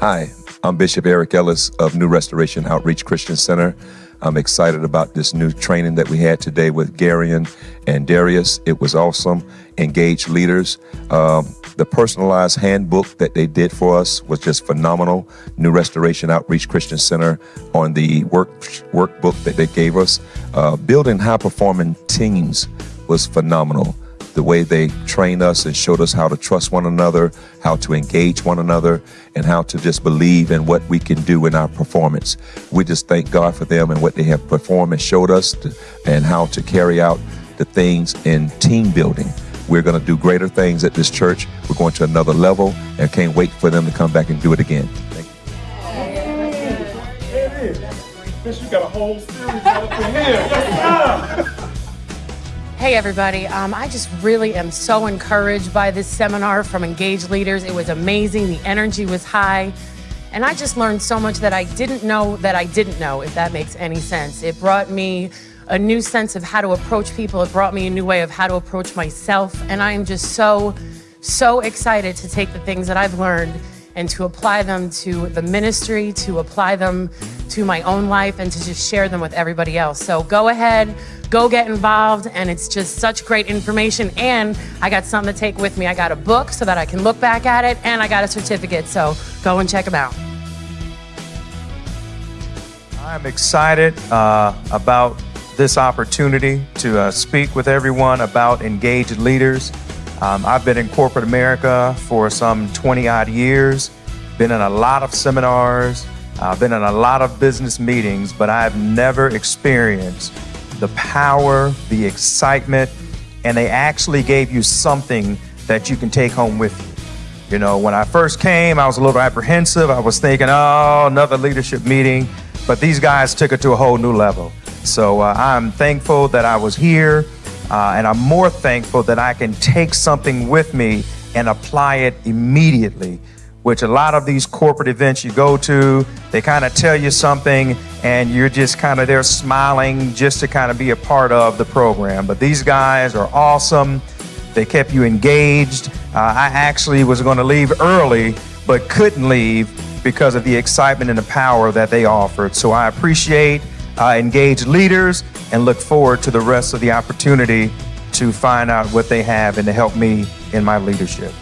Hi, I'm Bishop Eric Ellis of New Restoration Outreach Christian Center. I'm excited about this new training that we had today with Garion and Darius. It was awesome. Engaged leaders. Um, the personalized handbook that they did for us was just phenomenal. New Restoration Outreach Christian Center on the work workbook that they gave us. Uh, building high performing teams was phenomenal the way they trained us and showed us how to trust one another, how to engage one another, and how to just believe in what we can do in our performance. We just thank God for them and what they have performed and showed us to, and how to carry out the things in team building. We're going to do greater things at this church. We're going to another level and can't wait for them to come back and do it again. Thank you. you got a whole series up in here. Hey everybody, um, I just really am so encouraged by this seminar from Engaged Leaders. It was amazing, the energy was high, and I just learned so much that I didn't know that I didn't know, if that makes any sense. It brought me a new sense of how to approach people, it brought me a new way of how to approach myself, and I am just so, so excited to take the things that I've learned and to apply them to the ministry, to apply them to my own life, and to just share them with everybody else. So go ahead, go get involved, and it's just such great information. And I got something to take with me. I got a book so that I can look back at it, and I got a certificate. So go and check them out. I'm excited uh, about this opportunity to uh, speak with everyone about engaged leaders. Um, I've been in corporate America for some 20 odd years, been in a lot of seminars, I've been in a lot of business meetings, but I've never experienced the power, the excitement, and they actually gave you something that you can take home with you. You know, when I first came, I was a little apprehensive. I was thinking, oh, another leadership meeting. But these guys took it to a whole new level. So uh, I'm thankful that I was here. Uh, and I'm more thankful that I can take something with me and apply it immediately, which a lot of these corporate events you go to, they kind of tell you something and you're just kind of there smiling just to kind of be a part of the program. But these guys are awesome. They kept you engaged. Uh, I actually was going to leave early, but couldn't leave because of the excitement and the power that they offered. So I appreciate uh, engage leaders, and look forward to the rest of the opportunity to find out what they have and to help me in my leadership.